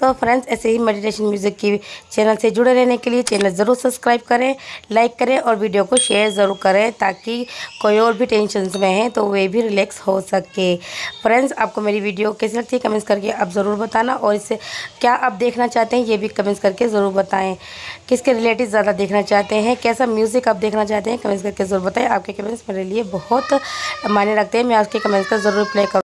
तो फ्रेंड्स, ऐसे ही मेडिटेशन म्यूज़िक की चैनल से जुड़े रहने के लिए चैनल ज़रूर सब्सक्राइब करें लाइक करें और वीडियो को शेयर ज़रूर करें ताकि कोई और भी टेंशन में है तो वे भी रिलैक्स हो सके। फ्रेंड्स आपको मेरी वीडियो कैसी लगती है कमेंट्स करके आप ज़रूर बताना और इससे क्या आप देखना चाहते हैं ये भी कमेंट्स करके ज़रूर बताएँ। किसके रिलेटिव ज़्यादा देखना चाहते हैं? कैसा म्यूज़िक आप देखना चाहते हैं? कमेंट्स करके ज़रूर बताएँ। आपके कमेंट्स मेरे लिए बहुत मायने रखते हैं। मैं आपके कमेंट्स का ज़रूर रिप्लाई करूँ।